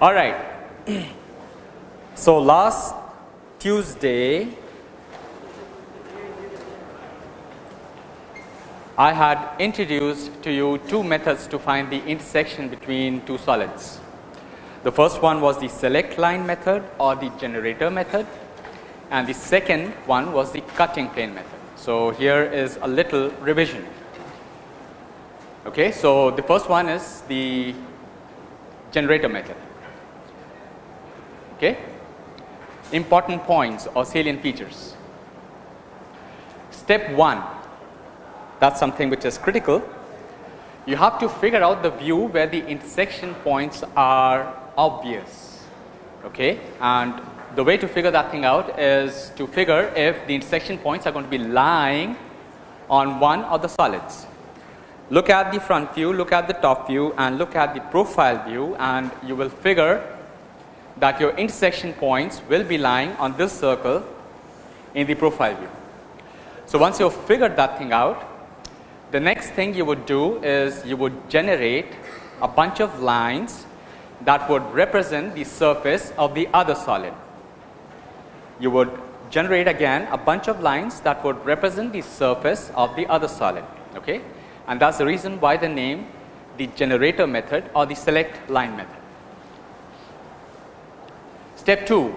All right. So, last Tuesday I had introduced to you two methods to find the intersection between two solids. The first one was the select line method or the generator method and the second one was the cutting plane method. So, here is a little revision. Okay, so, the first one is the generator method. Okay. Important points or salient features. Step 1 that is something which is critical. You have to figure out the view where the intersection points are obvious okay. and the way to figure that thing out is to figure if the intersection points are going to be lying on one of the solids. Look at the front view, look at the top view and look at the profile view and you will figure that your intersection points will be lying on this circle in the profile view. So, once you have figured that thing out, the next thing you would do is you would generate a bunch of lines that would represent the surface of the other solid. You would generate again a bunch of lines that would represent the surface of the other solid okay and that's the reason why the name the generator method or the select line method. Step 2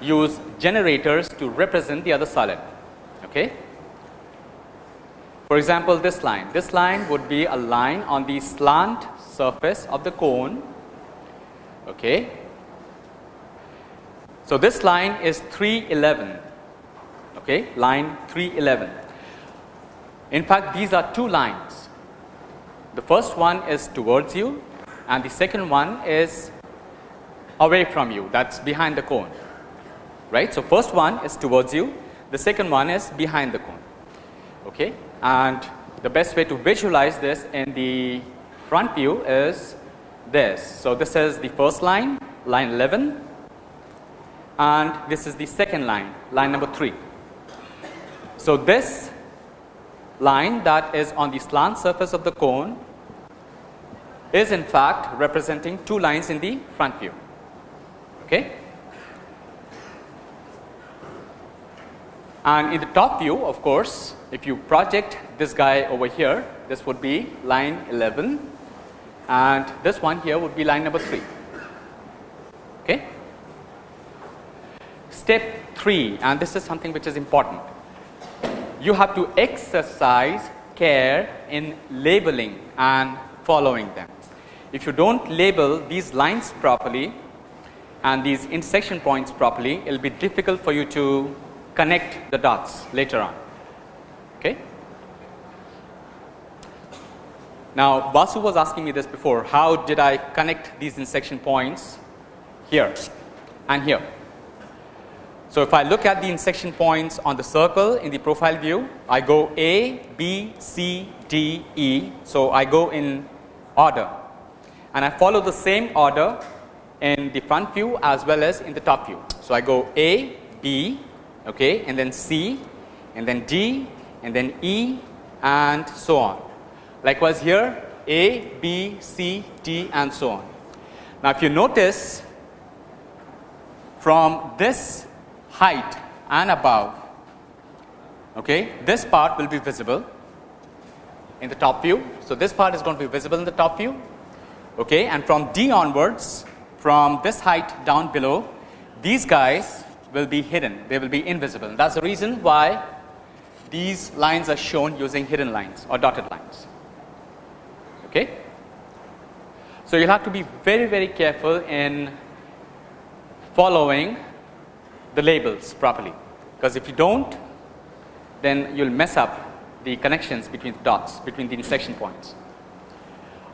use generators to represent the other solid okay for example, this line, this line would be a line on the slant surface of the cone. Okay. So, this line is 311, okay, line 311. In fact, these are two lines. The first one is towards you and the second one is away from you that is behind the cone right. So, first one is towards you the second one is behind the cone. Okay and the best way to visualize this in the front view is this. So, this is the first line line 11 and this is the second line line number 3. So, this line that is on the slant surface of the cone is in fact representing two lines in the front view. Okay. And in the top view of course, if you project this guy over here, this would be line 11 and this one here would be line number 3. Okay. Step 3 and this is something which is important. You have to exercise care in labeling and following them. If you do not label these lines properly and these intersection points properly, it will be difficult for you to connect the dots later on. Okay. Now, Basu was asking me this before how did I connect these intersection points here and here. So, if I look at the intersection points on the circle in the profile view, I go A, B, C, D, E. So, I go in order and I follow the same order in the front view as well as in the top view. So, I go A, B okay, and then C and then D and then E and so on. Likewise, here A, B, C, D and so on. Now, if you notice from this height and above, okay, this part will be visible in the top view. So, this part is going to be visible in the top view okay, and from D onwards from this height down below these guys will be hidden, they will be invisible. That is the reason why these lines are shown using hidden lines or dotted lines. Okay. So, you will have to be very very careful in following the labels properly, because if you do not then you will mess up the connections between the dots between the intersection points.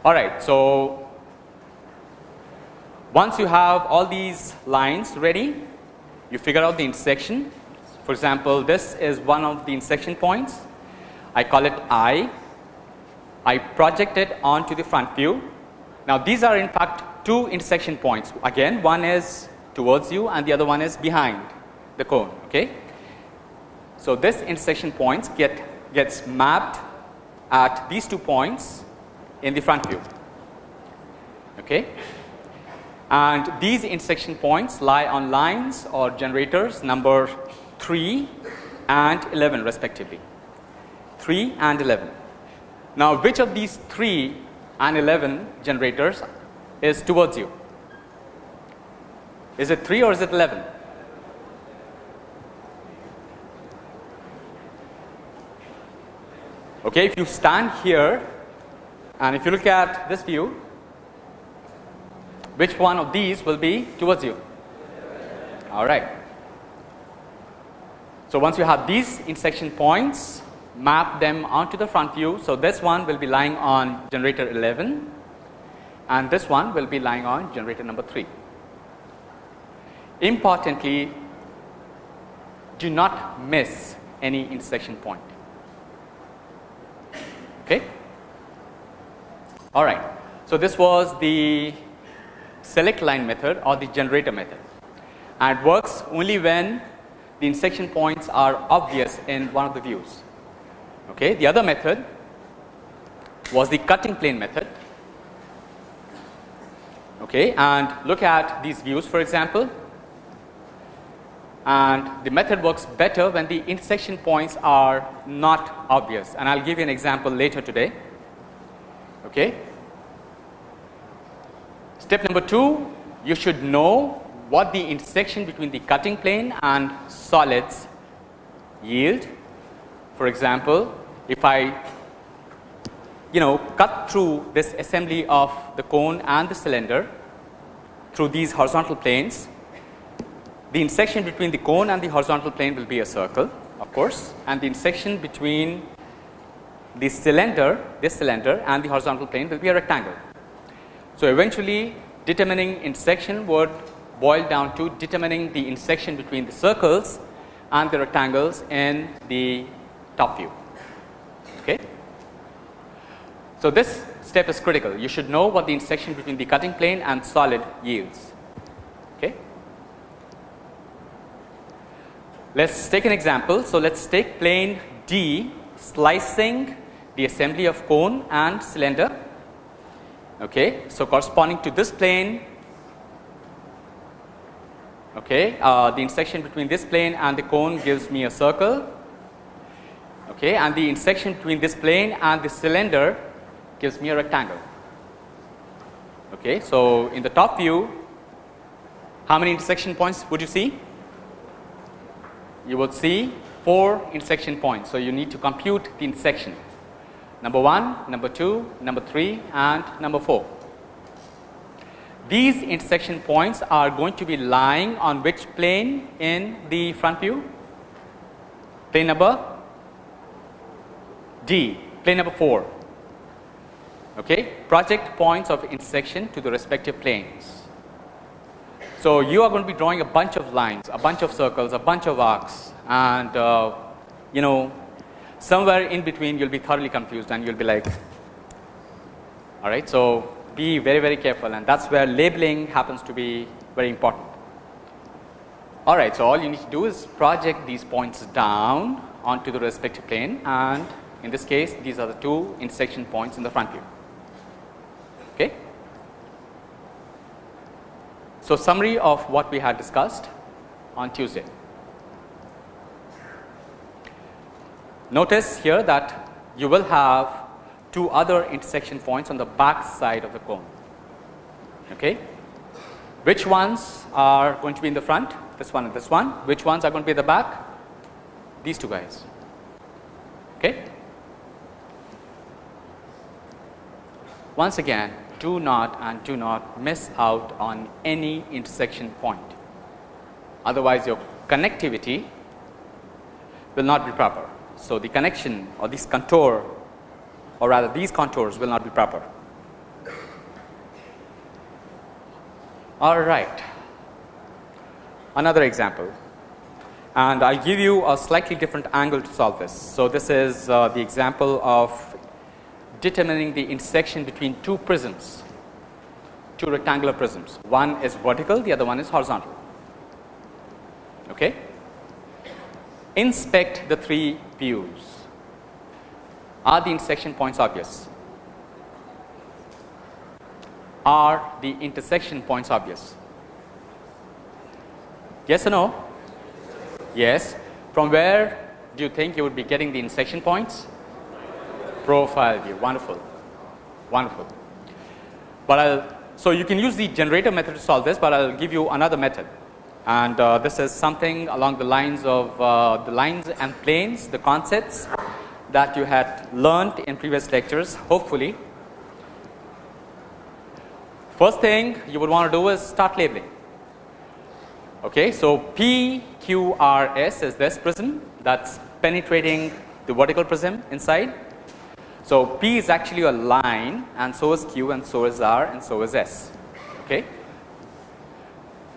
Alright. So, once you have all these lines ready you figure out the intersection for example, this is one of the intersection points. I call it I. I project it onto the front view. Now, these are in fact two intersection points. Again, one is towards you and the other one is behind the cone. Okay. So, this intersection points get gets mapped at these two points in the front view. Okay. And these intersection points lie on lines or generators number 3 and 11 respectively. 3 and 11. Now, which of these 3 and 11 generators is towards you? Is it 3 or is it 11? Okay, if you stand here and if you look at this view, which one of these will be towards you? All right. So, once you have these intersection points, map them onto the front view. So, this one will be lying on generator 11 and this one will be lying on generator number 3. Importantly, do not miss any intersection point. Okay. All right. So, this was the select line method or the generator method and it works only when the intersection points are obvious in one of the views. Okay. The other method was the cutting plane method okay, and look at these views for example and the method works better when the intersection points are not obvious and I will give you an example later today. Okay. Step number 2 you should know what the intersection between the cutting plane and solids yield. For example, if I you know cut through this assembly of the cone and the cylinder through these horizontal planes the intersection between the cone and the horizontal plane will be a circle of course and the intersection between the cylinder this cylinder and the horizontal plane will be a rectangle. So, eventually determining intersection would boil down to determining the intersection between the circles and the rectangles in the top view. Okay. So, this step is critical you should know what the intersection between the cutting plane and solid yields. Okay. Let us take an example. So, let us take plane D slicing the assembly of cone and cylinder. Okay. So, corresponding to this plane okay, uh, the intersection between this plane and the cone gives me a circle okay, and the intersection between this plane and the cylinder gives me a rectangle. Okay. So, in the top view how many intersection points would you see? you would see 4 intersection points. So, you need to compute the intersection number 1, number 2, number 3 and number 4. These intersection points are going to be lying on which plane in the front view? Plane number D, plane number 4. Okay. Project points of intersection to the respective planes. So, you are going to be drawing a bunch of lines, a bunch of circles, a bunch of arcs and uh, you know somewhere in between you will be thoroughly confused and you will be like all right. So, be very very careful and that is where labeling happens to be very important. All right. So, all you need to do is project these points down onto the respective plane and in this case these are the two intersection points in the front view. Okay. So, summary of what we had discussed on Tuesday. Notice here that you will have two other intersection points on the back side of the cone. Okay. Which ones are going to be in the front? This one and this one. Which ones are going to be the back? These two guys. Okay. Once again do not and do not miss out on any intersection point. Otherwise, your connectivity will not be proper. So, the connection or this contour or rather these contours will not be proper. All right. Another example and I will give you a slightly different angle to solve this. So, this is uh, the example of determining the intersection between two prisms, two rectangular prisms. One is vertical, the other one is horizontal. Okay. Inspect the three views. Are the intersection points obvious? are the intersection points obvious? Yes or no? Yes. From where do you think you would be getting the intersection points? Profile view. Wonderful. Wonderful. But I'll, so you can use the generator method to solve this, but I'll give you another method. And uh, this is something along the lines of uh, the lines and planes, the concepts that you had learned in previous lectures, hopefully. First thing you would want to do is start labeling. Okay, so PQRS is this prism that's penetrating the vertical prism inside. So, P is actually a line and so is Q and so is R and so is S. Okay.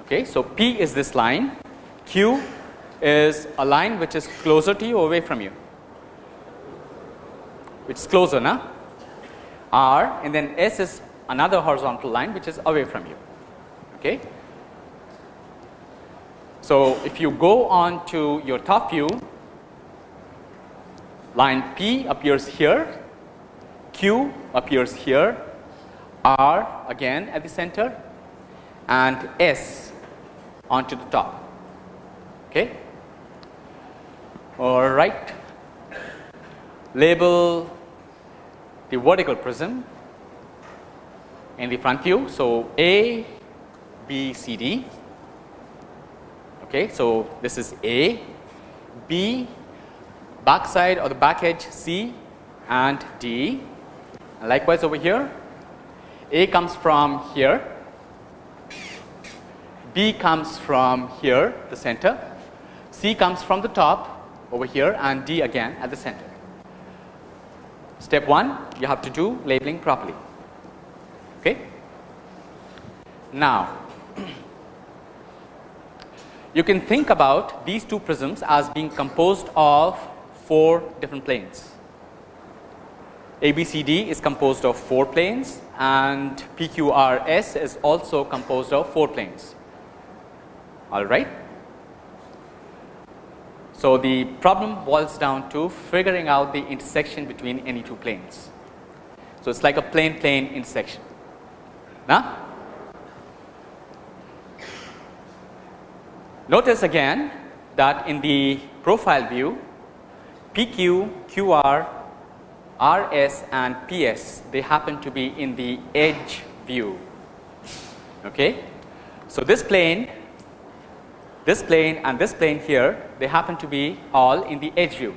Okay, so, P is this line, Q is a line which is closer to you away from you, which is closer now. R and then S is another horizontal line which is away from you. Okay. So, if you go on to your top view, line P appears here, Q appears here, R again at the center and S onto the top. Okay. All right. Label the vertical prism in the front view. So, A, B, C, D. Okay, so this is A, B, back side or the back edge C and D. And likewise over here, A comes from here, B comes from here, the center, C comes from the top over here and D again at the center. Step 1, you have to do labeling properly. Okay. Now, you can think about these two prisms as being composed of four different planes. ABCD is composed of four planes and PQRS is also composed of four planes. All right. So, the problem boils down to figuring out the intersection between any two planes. So, it is like a plane plane intersection. Now, notice again that in the profile view PQ, QR, RS and PS they happen to be in the edge view. Okay. So, this plane, this plane and this plane here they happen to be all in the edge view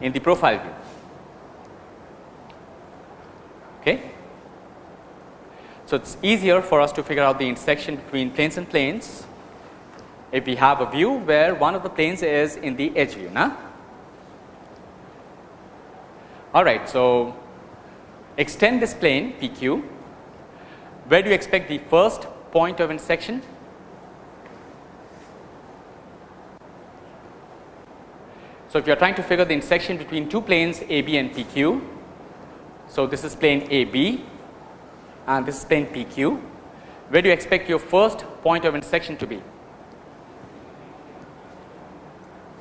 in the profile view. Okay. So, it is easier for us to figure out the intersection between planes and planes if we have a view where one of the planes is in the edge view. Nah? All right. So, extend this plane PQ. Where do you expect the first point of intersection? So, if you are trying to figure the intersection between two planes AB and PQ. So, this is plane AB and this is plane PQ. Where do you expect your first point of intersection to be?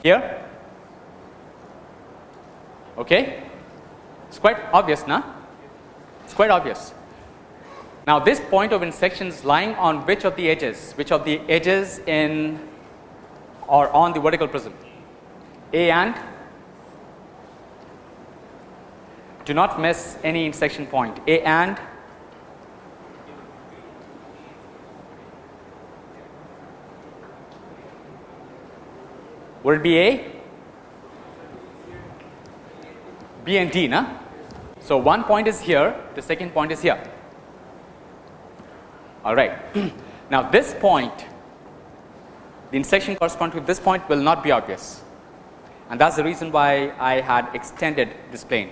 Here? Okay. It's quite obvious, now. It's quite obvious. Now, this point of intersection is lying on which of the edges? Which of the edges in or on the vertical prism? A and do not miss any intersection point. A and would it be A? B and D, na? So, one point is here, the second point is here. All right. now, this point, the intersection corresponding to this point will not be obvious and that is the reason why I had extended this plane.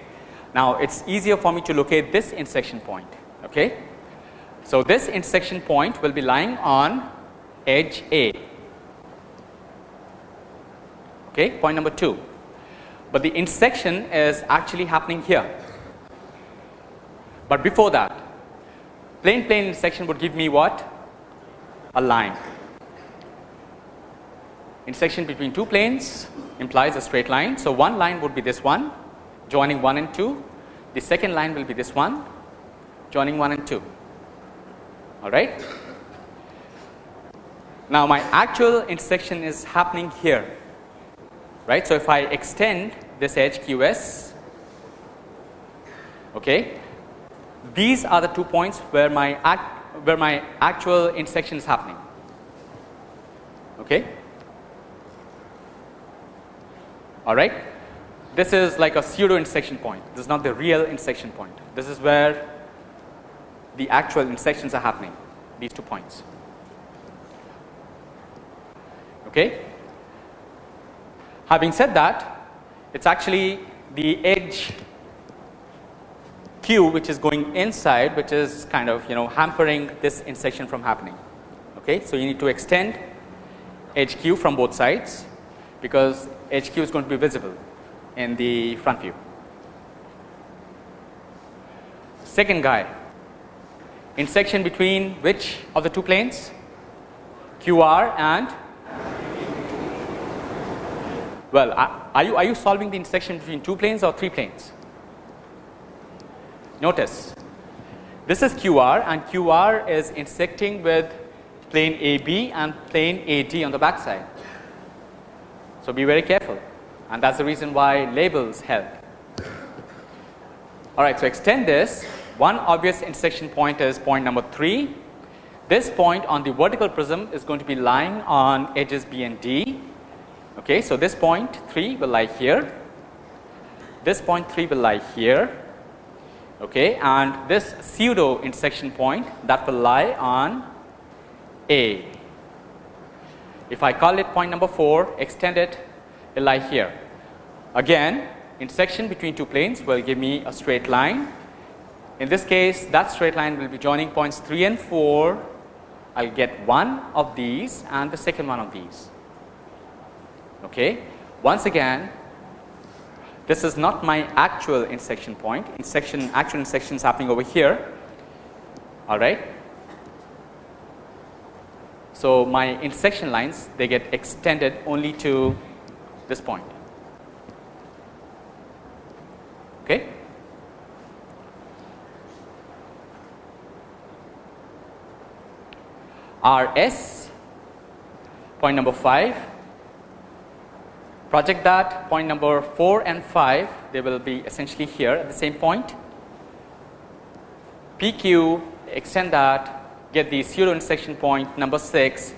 Now, it is easier for me to locate this intersection point. Okay. So, this intersection point will be lying on edge A. Okay, point number 2, but the intersection is actually happening here. But before that, plane plane intersection would give me what? A line. Intersection between two planes implies a straight line. So, one line would be this one joining 1 and 2, the second line will be this one joining 1 and 2. all right. Now, my actual intersection is happening here right. So, if I extend this edge QS okay, these are the two points where my act where my actual intersection is happening. Okay. All right. This is like a pseudo intersection point. This is not the real intersection point. This is where the actual intersections are happening. These two points. Okay. Having said that, it's actually the edge q which is going inside which is kind of you know hampering this intersection from happening. Okay. So, you need to extend edge q from both sides because edge q is going to be visible in the front view. Second guy intersection between which of the two planes QR and well are you are you solving the intersection between two planes or three planes Notice this is QR and QR is intersecting with plane AB and plane AD on the back side. So, be very careful and that is the reason why labels help. Alright, so extend this one obvious intersection point is point number 3. This point on the vertical prism is going to be lying on edges B and D. Okay, so, this point 3 will lie here, this point 3 will lie here okay, and this pseudo intersection point that will lie on A. If I call it point number 4 extend it will lie here. Again intersection between two planes will give me a straight line. In this case that straight line will be joining points 3 and 4 I will get one of these and the second one of these. Okay. Once again this is not my actual intersection point, intersection actual intersection is happening over here, all right. So, my intersection lines they get extended only to this point. Okay. RS point number 5 project that point number 4 and 5 they will be essentially here at the same point. PQ extend that get the pseudo intersection point number 6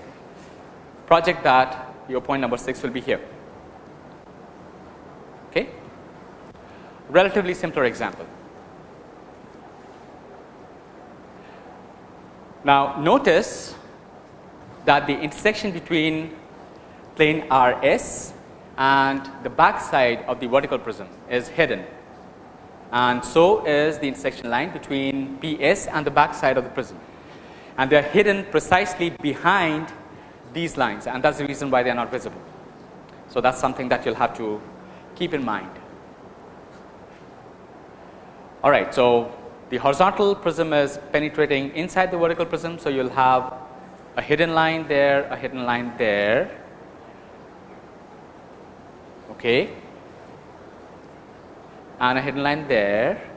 project that your point number 6 will be here. Okay. Relatively simpler example. Now, notice that the intersection between plane RS and the back side of the vertical prism is hidden and so is the intersection line between PS and the back side of the prism and they are hidden precisely behind these lines and that is the reason why they are not visible. So, that is something that you will have to keep in mind. Alright, so the horizontal prism is penetrating inside the vertical prism. So, you will have a hidden line there, a hidden line there okay and a hidden line there.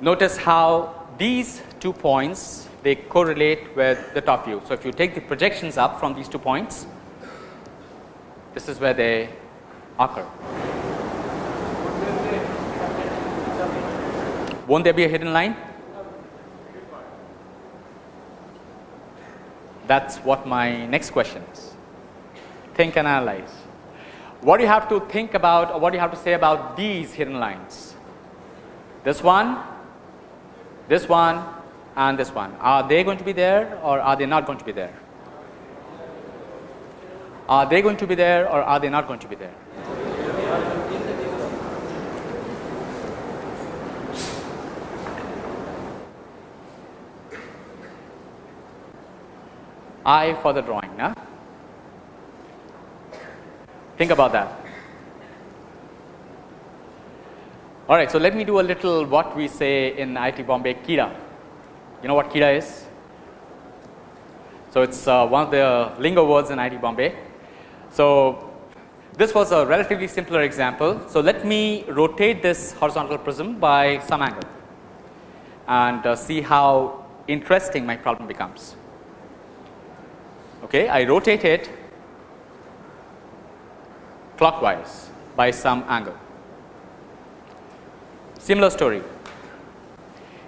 Notice how these two points they correlate with the top view. So, if you take the projections up from these two points this is where they occur. Won't there be a hidden line? That is what my next question is think and analyze. What do you have to think about or what do you have to say about these hidden lines? This one, this one and this one. Are they going to be there or are they not going to be there? Are they going to be there or are they not going to be there? I for the drawing. Huh? Think about that. All right, so let me do a little what we say in IIT Bombay Kira. You know what Kira is? So, it is uh, one of the lingo words in IIT Bombay. So, this was a relatively simpler example. So, let me rotate this horizontal prism by some angle and uh, see how interesting my problem becomes. Okay, I rotate it clockwise by some angle. Similar story,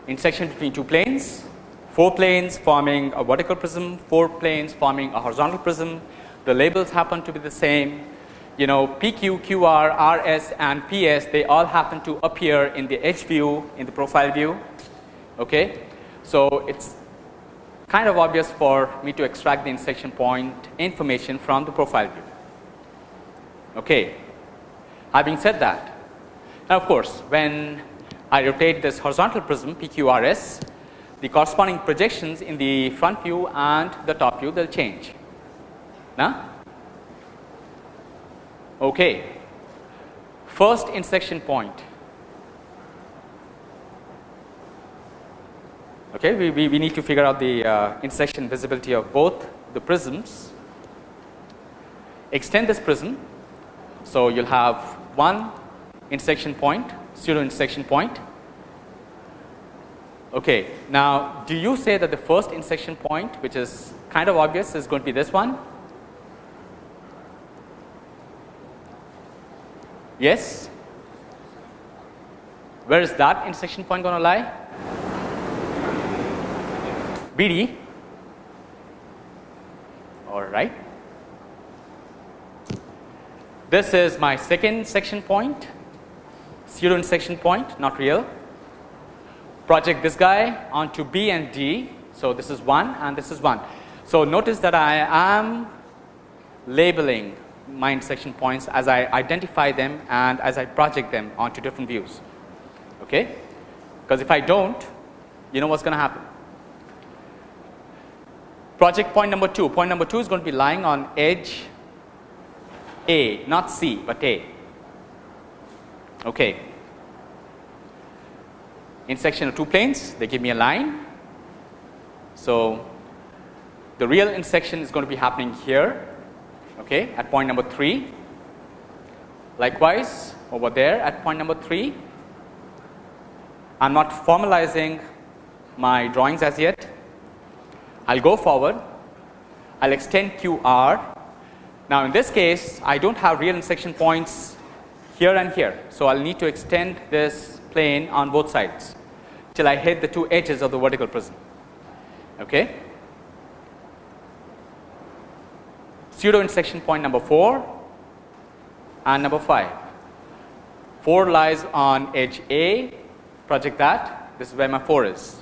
intersection between two planes, four planes forming a vertical prism, four planes forming a horizontal prism. The labels happen to be the same. You know PQ, QR, RS and PS they all happen to appear in the edge view in the profile view. Okay. So, it is kind of obvious for me to extract the intersection point information from the profile view. Okay. Having said that, now of course, when I rotate this horizontal prism PQRS, the corresponding projections in the front view and the top view they will change. Now, okay. First intersection point Okay, we, we, we need to figure out the uh, intersection visibility of both the prisms. Extend this prism. So, you will have one intersection point, pseudo intersection point. Okay. Now, do you say that the first intersection point which is kind of obvious is going to be this one? Yes? Where is that intersection point going to lie? BD all right. This is my second section point pseudo intersection point not real project this guy onto B and D. So, this is 1 and this is 1. So, notice that I am labeling my intersection points as I identify them and as I project them onto different views okay because if I don't you know what's going to happen Project point number 2, point number 2 is going to be lying on edge A, not C, but A. Okay. Intersection of two planes, they give me a line. So, the real intersection is going to be happening here okay, at point number 3. Likewise, over there at point number 3, I am not formalizing my drawings as yet, I will go forward, I will extend QR. Now, in this case I do not have real intersection points here and here. So, I will need to extend this plane on both sides till I hit the two edges of the vertical prism. Okay. Pseudo intersection point number 4 and number 5. 4 lies on edge A, project that, this is where my 4 is.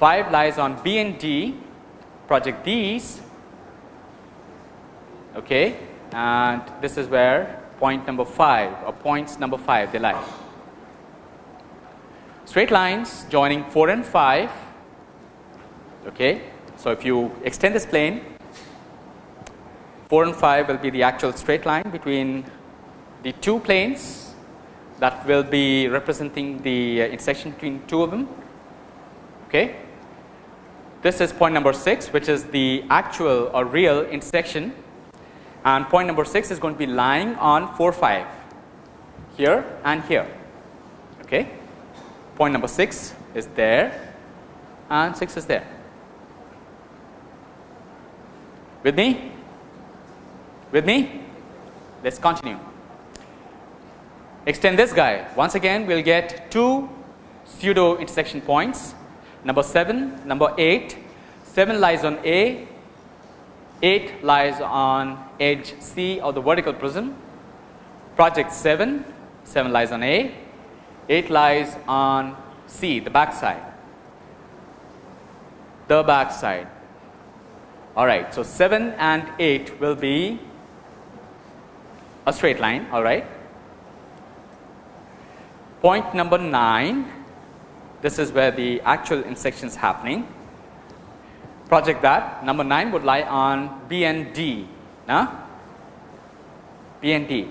5 lies on B and D, project these okay, and this is where point number 5 or points number 5 they lie. Straight lines joining 4 and 5. Okay. So, if you extend this plane 4 and 5 will be the actual straight line between the two planes that will be representing the uh, intersection between two of them. Okay. This is point number 6 which is the actual or real intersection and point number 6 is going to be lying on 4 5 here and here. Okay. Point number 6 is there and 6 is there. With me? With me? Let us continue. Extend this guy once again we will get two pseudo intersection points Number 7, number 8, 7 lies on A, 8 lies on edge C of the vertical prism. Project 7, 7 lies on A, 8 lies on C, the back side, the back side. All right. So, 7 and 8 will be a straight line. All right. Point number 9 this is where the actual intersection is happening. Project that number 9 would lie on B and D, nah? B and D.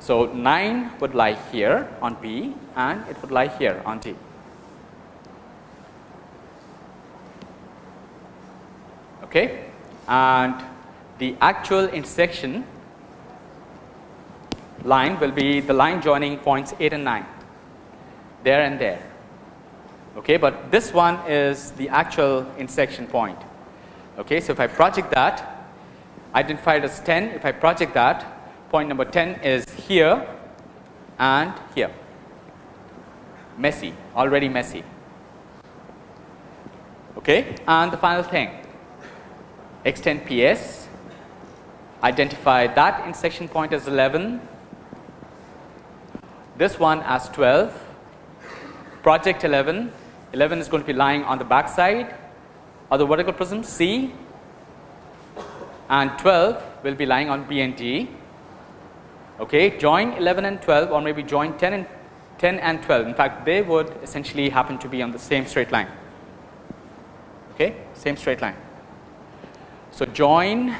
So, 9 would lie here on B and it would lie here on D. Okay. And the actual intersection line will be the line joining points 8 and 9 there and there okay, but this one is the actual intersection point. Okay, so if I project that, identified as 10, if I project that, point number 10 is here and here, messy, already messy. Okay, and the final thing, extend PS, identify that intersection point as 11, this one as 12, project 11, 11 is going to be lying on the back side of the vertical prism C and 12 will be lying on B and D. Okay, join 11 and 12 or maybe join 10 and 10 and 12. In fact, they would essentially happen to be on the same straight line. Okay, same straight line. So, join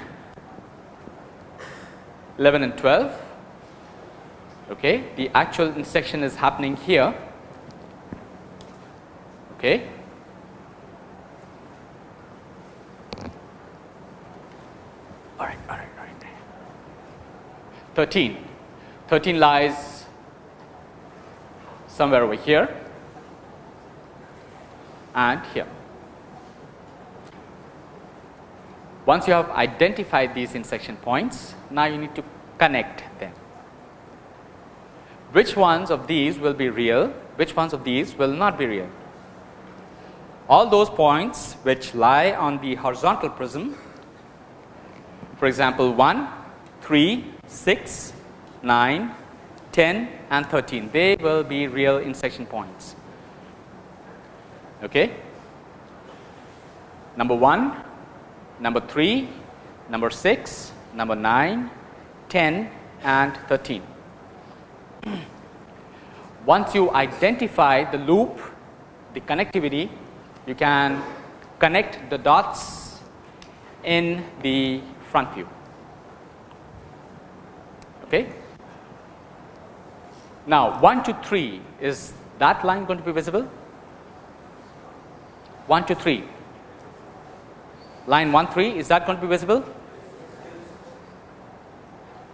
11 and 12. Okay, the actual intersection is happening here. Okay, All right, all right, all right. 13. 13 lies somewhere over here and here. Once you have identified these intersection points, now you need to connect them. Which ones of these will be real, which ones of these will not be real? All those points which lie on the horizontal prism for example, 1, 3, 6, 9, 10 and 13 they will be real intersection points. Okay. Number 1, number 3, number 6, number 9, 10 and 13. Once you identify the loop, the connectivity, you can connect the dots in the front view. Okay. Now, 1 to 3 is that line going to be visible? 1 to 3 line 1 3 is that going to be visible?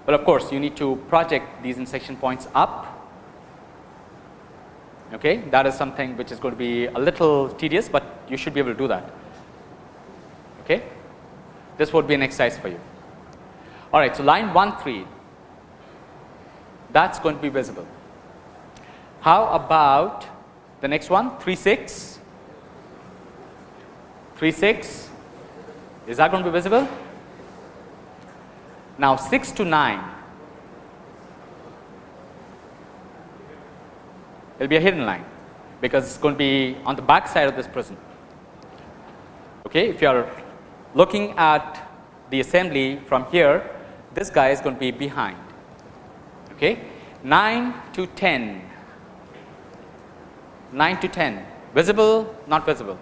Well, of course, you need to project these intersection points up. Okay, that is something which is going to be a little tedious, but you should be able to do that. Okay this would be an exercise for you. All right, so line 1 3 that's going to be visible. How about the next one 3 6 3 6 is that going to be visible? Now 6 to 9 it will be a hidden line because it's going to be on the back side of this prism. Okay, if you are looking at the assembly from here, this guy is going to be behind. Okay. 9 to 10, 9 to 10, visible, not visible.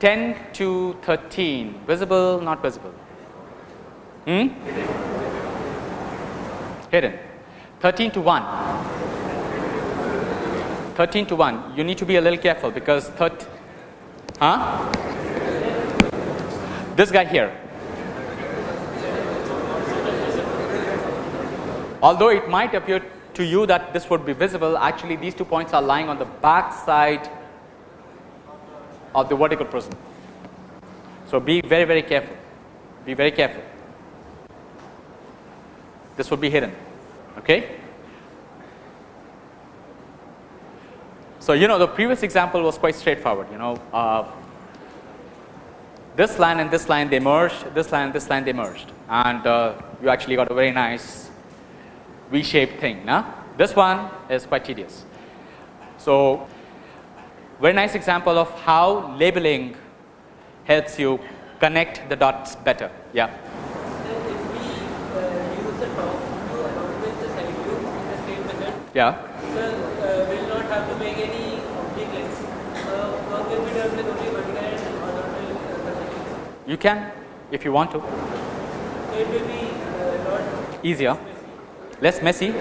10 to 13, visible, not visible. Hmm? Hidden. 13 to 1. 13 to 1, you need to be a little careful because 13 Huh? This guy here. Although it might appear to you that this would be visible, actually these two points are lying on the back side of the vertical prism. So, be very very careful, be very careful. This would be hidden. Okay. So, you know the previous example was quite straightforward you know uh, this line and this line they merged this line and this line they merged and uh, you actually got a very nice V shaped thing now this one is quite tedious. So, very nice example of how labeling helps you connect the dots better yeah. Yeah. You can if you want to. So It will be uh, easier, less messy.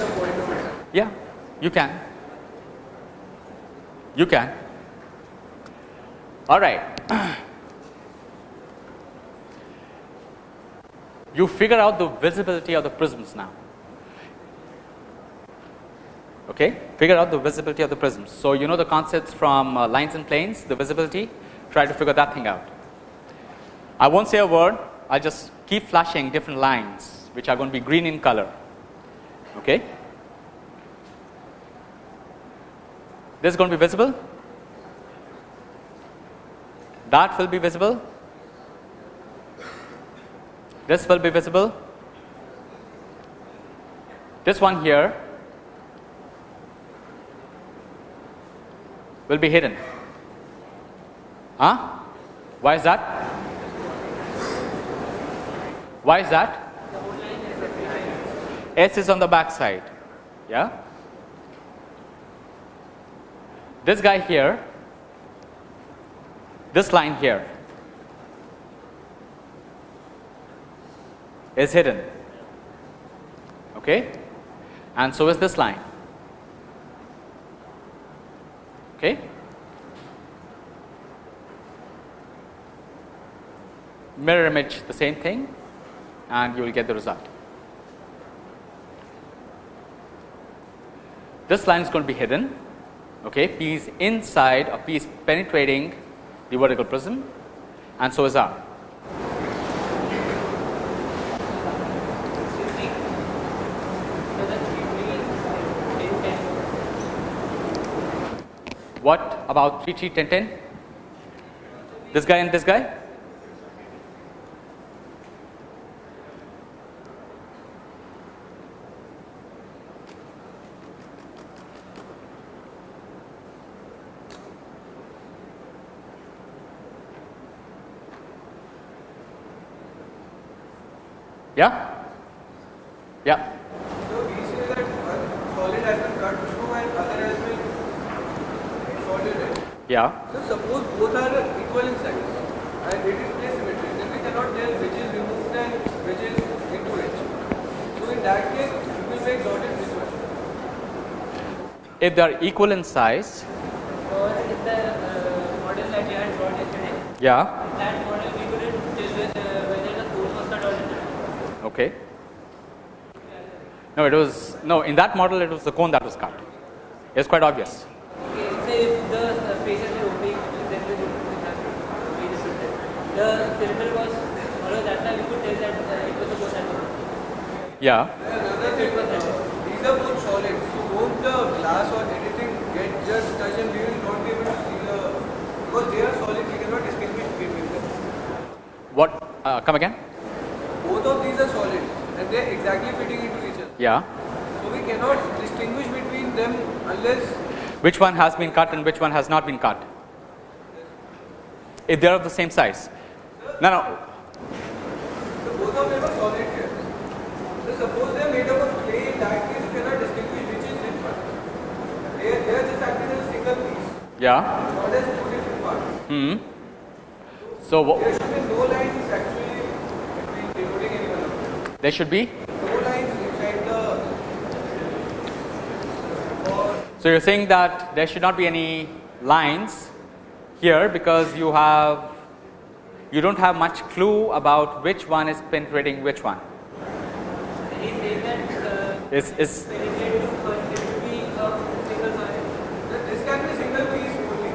Yeah, you can. You can. All right. you figure out the visibility of the prisms now. Okay, figure out the visibility of the prisms. So you know the concepts from uh, lines and planes, the visibility. Try to figure that thing out. I won't say a word. I'll just keep flashing different lines, which are going to be green in color. Okay. This is going to be visible. That will be visible. This will be visible. This one here will be hidden. Huh? Why is that? Why is that? S is on the back side. Yeah? This guy here, this line here is hidden. Okay? And so is this line. Okay? Mirror image the same thing and you will get the result. This line is going to be hidden. Okay, P is inside or P is penetrating the vertical prism and so is R. What about 3 3 10 10? This guy and this guy? Yeah? Yeah. So we say that one solid has been cut through and other has been solid. right? Yeah. So suppose both are equal in size and it is place symmetric, then we cannot tell which is removed and which is into it. So in that case, we will make dotted this one. If they are equal in size, Or in the uh, model that you had brought yesterday, yeah, in that model we couldn't tell whether, uh, whether the cone was cut or not. okay. No, it was no in that model it was the cone that was cut. It's quite obvious. Okay, so if the uh, faces were opaque, then we would have to be different. The cylinder was hollow, that's why we could tell that uh, it was the cone that was Yeah. And another thing, these are both solid. So won't the glass or anything get just touch and we will not be able to see the because they are solid, we cannot distinguish between them. What? Uh, come again? Both of these are solid and they are exactly fitting into each other. Yeah. So we cannot distinguish between them unless Which one has been cut and which one has not been cut? If they are of the same size. No, no. So both of are solid here. Suppose they are made up of clay, in you one. They, are just acting as a single piece, Yeah. Hmm. So There should be no lines actually between denoting any one there should be. No lines inside the So you're saying that there should not be any lines here because you have you don't have much clue about which one is penetrating which one. And he said that Is is penetrate to solid, it should be a single solid. this can be a single piece only.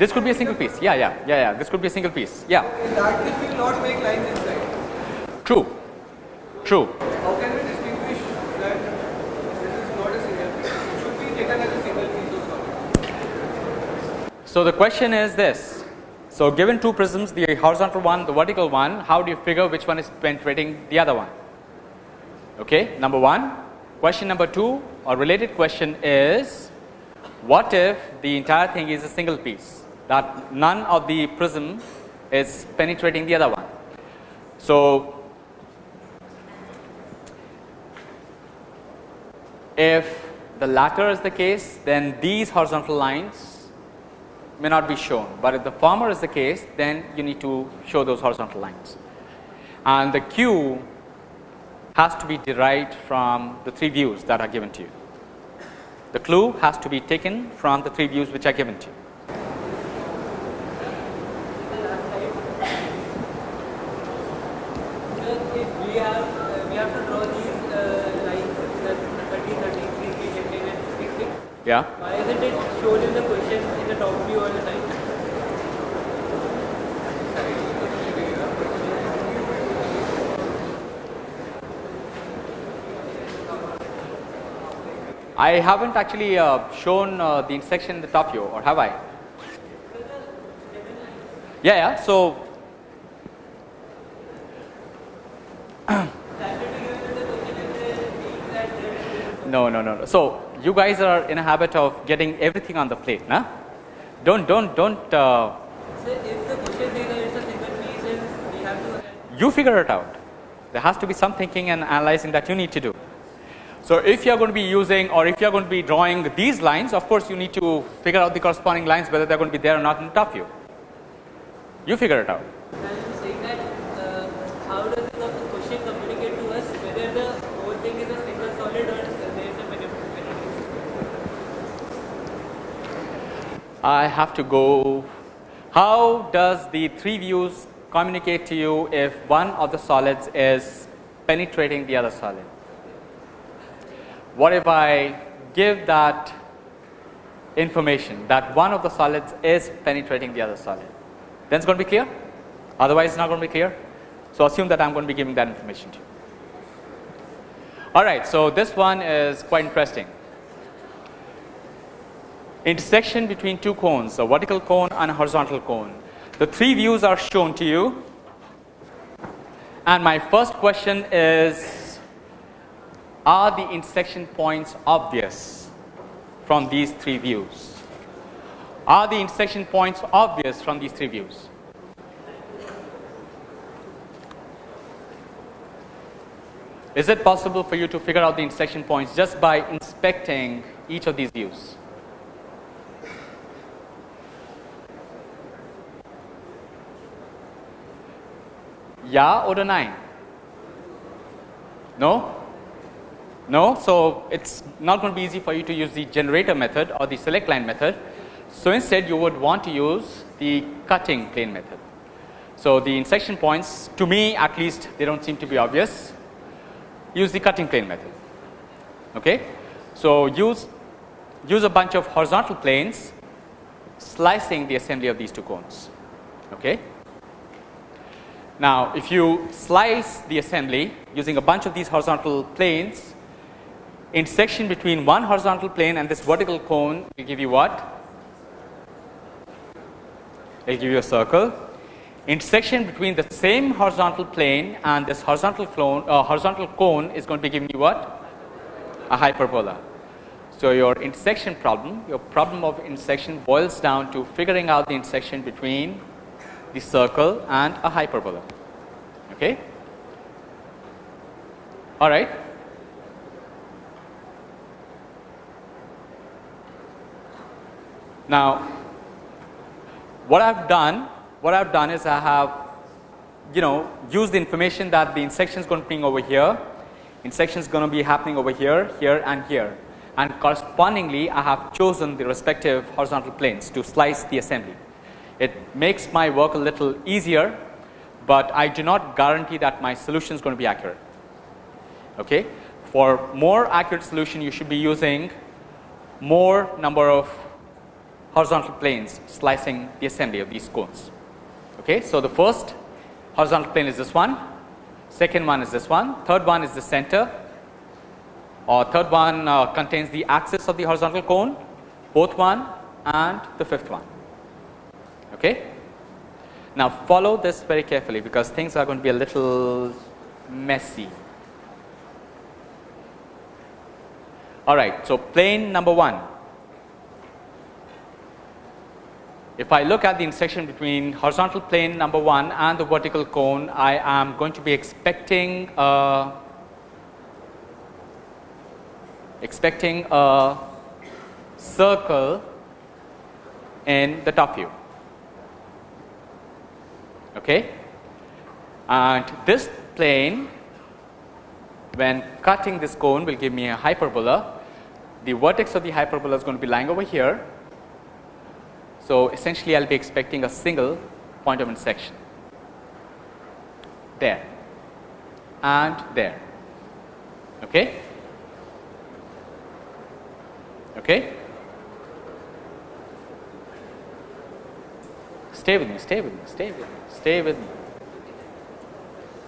this could be a single piece. Yeah, yeah, yeah, yeah. This could be a single piece. Yeah. In that case we will not make lines inside. True. True. How can we distinguish that this is not a single piece? It should be taken as a single piece of solid. So the question is this. So given two prisms, the horizontal one, the vertical one, how do you figure which one is penetrating the other one? Okay, number one. Question number two or related question is what if the entire thing is a single piece that none of the prism is penetrating the other one? So if the latter is the case then these horizontal lines may not be shown, but if the former is the case then you need to show those horizontal lines. And the Q has to be derived from the three views that are given to you. The clue has to be taken from the three views which are given to you uh, we have to draw these uh, lines, the 30, 30, 3, 3, Yeah. Why isn't it shown in the question in the top view all the time? I haven't actually uh, shown uh, the intersection in the top view, or have I? Yeah, yeah. So, no, no, no, no. So you guys are in a habit of getting everything on the plate, nah? Don't, don't, don't. Uh, So if the question that it's a single piece and we have to you figure it out. There has to be some thinking and analyzing that you need to do. So if you are going to be using or if you are going to be drawing these lines, of course you need to figure out the corresponding lines whether they are going to be there or not in top view. You figure it out. Saying that uh, how does the question communicate to us whether the whole thing is a single solid or there is a manipulation? I have to go. How does the three views communicate to you if one of the solids is penetrating the other solid? What if I give that information that one of the solids is penetrating the other solid? Then it's going to be clear? Otherwise, it's not going to be clear. So assume that I'm going to be giving that information to you. All right, so this one is quite interesting intersection between two cones, a vertical cone and a horizontal cone. The three views are shown to you. And my first question is Are the intersection points obvious from these three views? Are the intersection points obvious from these three views? Is it possible for you to figure out the intersection points just by inspecting each of these views? Yeah the 9? No? No? So, it is not going to be easy for you to use the generator method or the select line method. So, instead you would want to use the cutting plane method. So, the intersection points to me at least they do not seem to be obvious. Use the cutting plane method. Okay? So, use, use a bunch of horizontal planes slicing the assembly of these two cones. Okay? Now, if you slice the assembly using a bunch of these horizontal planes, intersection between one horizontal plane and this vertical cone will give you what? It will give you a circle. Intersection between the same horizontal plane and this horizontal cone, uh, horizontal cone is going to be giving you what? A hyperbola. So, your intersection problem, your problem of intersection boils down to figuring out the intersection between the circle and a hyperbola. Okay? All right. Now, what I've done, what I've done is I have, you know, used the information that the intersection is going to be over here, intersection is going to be happening over here, here, and here, and correspondingly, I have chosen the respective horizontal planes to slice the assembly. It makes my work a little easier, but I do not guarantee that my solution is going to be accurate. Okay? For more accurate solution, you should be using more number of horizontal planes slicing the assembly of these cones. Okay? So, the first horizontal plane is this one, second one is this one, third one is the center, or third one uh, contains the axis of the horizontal cone, fourth one and the fifth one. Okay? Now, follow this very carefully because things are going to be a little messy. All right, so plane number 1. If I look at the intersection between horizontal plane number 1 and the vertical cone, I am going to be expecting a expecting a circle in the top view okay? And this plane when cutting this cone will give me a hyperbola. The vertex of the hyperbola is going to be lying over here. So essentially i'll be expecting a single point of intersection. There. And there. Okay? Okay Stay with me, stay with me, stay with me, stay with me.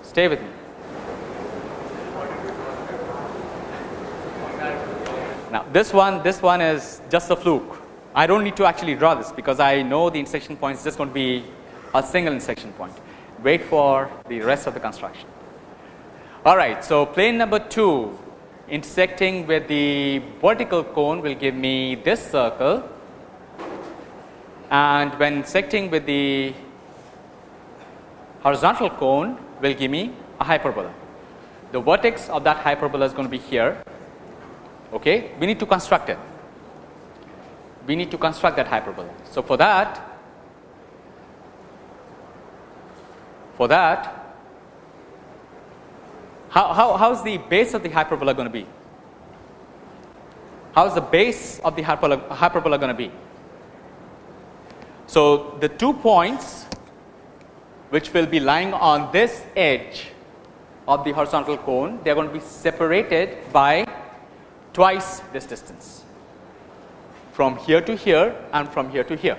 Stay with me. Now this one, this one is just a fluke. I don't need to actually draw this because I know the intersection point is just going to be a single intersection point. Wait for the rest of the construction. All right, so plane number 2 intersecting with the vertical cone will give me this circle and when intersecting with the horizontal cone will give me a hyperbola. The vertex of that hyperbola is going to be here. Okay, we need to construct it. We need to construct that hyperbola. So for that, for that, how, how, how's the base of the hyperbola going to be? How's the base of the hyperbola, hyperbola going to be? So the two points which will be lying on this edge of the horizontal cone, they are going to be separated by twice this distance from here to here and from here to here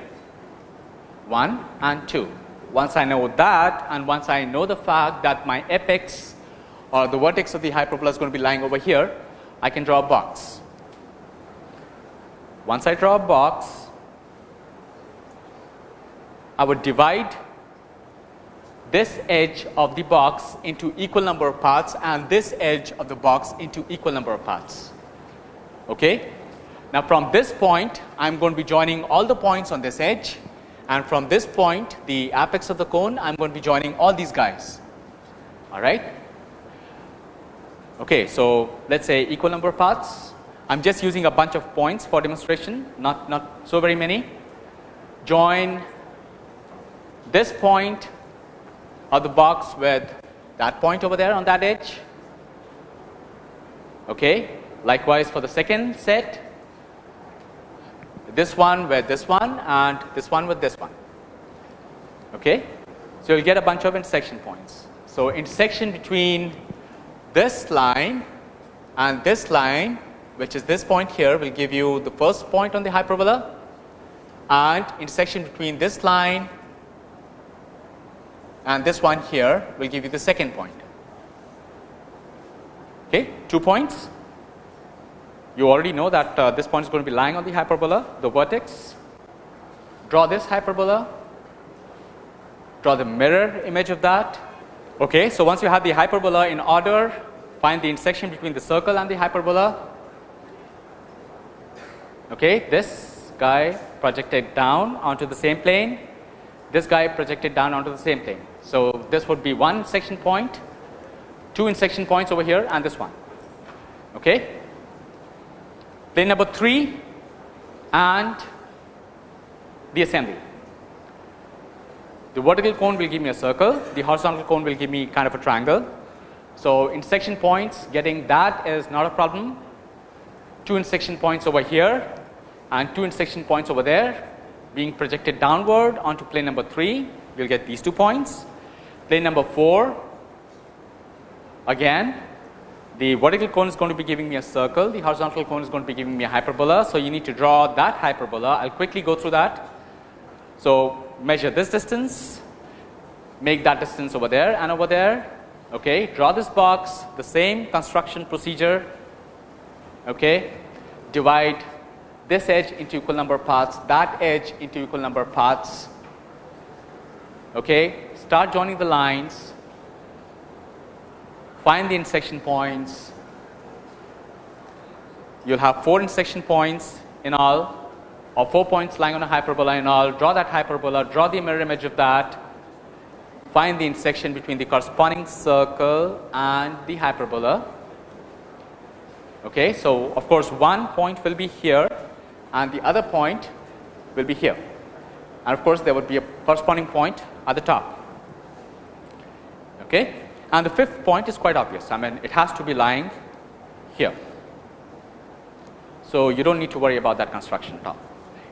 1 and 2. Once I know that and once I know the fact that my apex or the vertex of the hyperbola is going to be lying over here, I can draw a box. Once I draw a box, I would divide this edge of the box into equal number of parts and this edge of the box into equal number of parts. Okay? Now, from this point I am going to be joining all the points on this edge and from this point the apex of the cone I am going to be joining all these guys all right. Okay, so let us say equal number of parts I am just using a bunch of points for demonstration not, not so very many join this point of the box with that point over there on that edge okay. Likewise for the second set this one with this one and this one with this one. Okay. So, you will get a bunch of intersection points. So, intersection between this line and this line which is this point here will give you the first point on the hyperbola and intersection between this line and this one here will give you the second point. Okay, two points you already know that uh, this point is going to be lying on the hyperbola, the vertex. Draw this hyperbola, draw the mirror image of that. Okay, so once you have the hyperbola in order, find the intersection between the circle and the hyperbola. Okay, this guy projected down onto the same plane, this guy projected down onto the same plane. So, this would be one section point, two intersection points over here and this one. Okay. Plane number 3 and the assembly. The vertical cone will give me a circle, the horizontal cone will give me kind of a triangle. So, intersection points getting that is not a problem. Two intersection points over here and two intersection points over there being projected downward onto plane number 3, we will get these two points. Plane number 4 again the vertical cone is going to be giving me a circle, the horizontal cone is going to be giving me a hyperbola. So, you need to draw that hyperbola, I will quickly go through that. So, measure this distance, make that distance over there and over there, okay. draw this box, the same construction procedure, okay. divide this edge into equal number of parts, that edge into equal number of parts, okay. Start joining the lines, find the intersection points. You will have 4 intersection points in all or 4 points lying on a hyperbola in all. Draw that hyperbola, draw the mirror image of that, find the intersection between the corresponding circle and the hyperbola. Okay, so, of course, one point will be here and the other point will be here and of course, there would be a corresponding point at the top. Okay. And the fifth point is quite obvious, I mean it has to be lying here. So, you do not need to worry about that construction at all.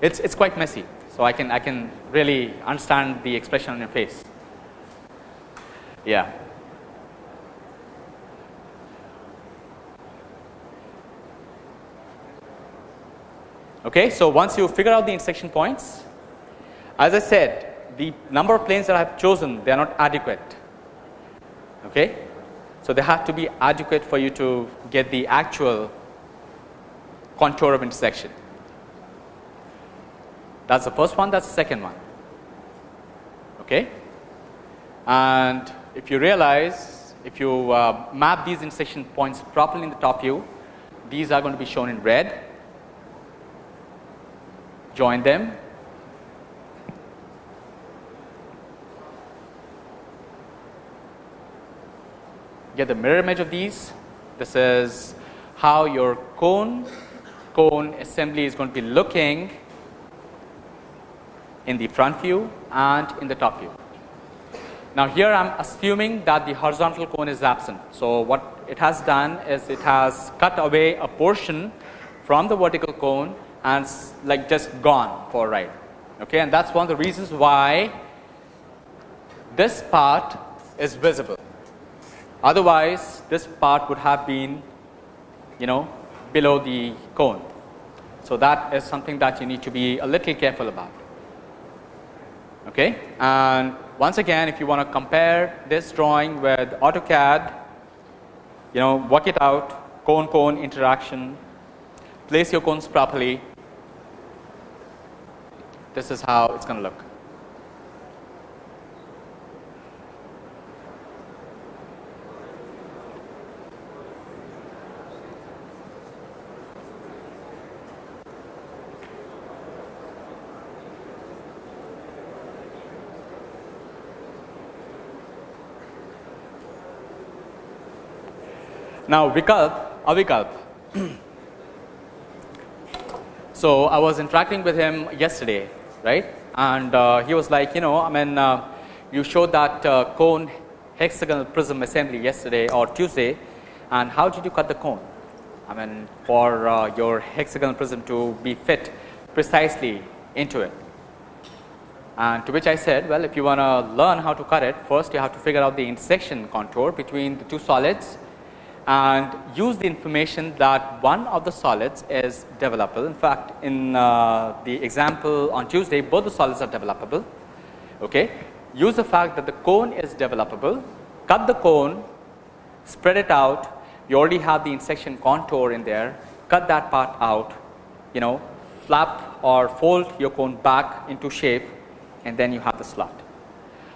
It is it's quite messy. So, I can I can really understand the expression on your face. Yeah. Okay, so once you figure out the intersection points, as I said, the number of planes that I have chosen, they are not adequate. Okay? So, they have to be adequate for you to get the actual contour of intersection. That is the first one, that is the second one. Okay? And if you realize, if you uh, map these intersection points properly in the top view, these are going to be shown in red. Join them. Get the mirror image of these. This is how your cone cone assembly is going to be looking in the front view and in the top view. Now, here I am assuming that the horizontal cone is absent. So, what it has done is it has cut away a portion from the vertical cone and like just gone for a ride. Okay, and that is one of the reasons why this part is visible. Otherwise, this part would have been you know below the cone. So, that is something that you need to be a little careful about. Okay. And once again if you want to compare this drawing with AutoCAD, you know work it out cone cone interaction, place your cones properly, this is how it is going to look. Now, Vikalp, Avikalp. so, I was interacting with him yesterday, right? And uh, he was like, you know, I mean, uh, you showed that uh, cone hexagonal prism assembly yesterday or Tuesday, and how did you cut the cone? I mean, for uh, your hexagonal prism to be fit precisely into it. And to which I said, well, if you want to learn how to cut it, first you have to figure out the intersection contour between the two solids and use the information that one of the solids is developable. In fact, in uh, the example on Tuesday, both the solids are developable. Okay. Use the fact that the cone is developable, cut the cone, spread it out, you already have the intersection contour in there, cut that part out, you know, flap or fold your cone back into shape and then you have the slot.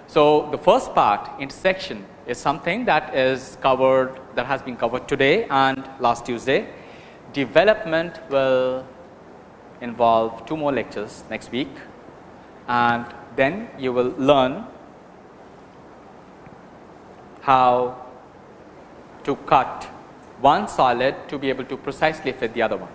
So, the first part intersection is something that is covered that has been covered today and last Tuesday. Development will involve two more lectures next week and then you will learn how to cut one solid to be able to precisely fit the other one.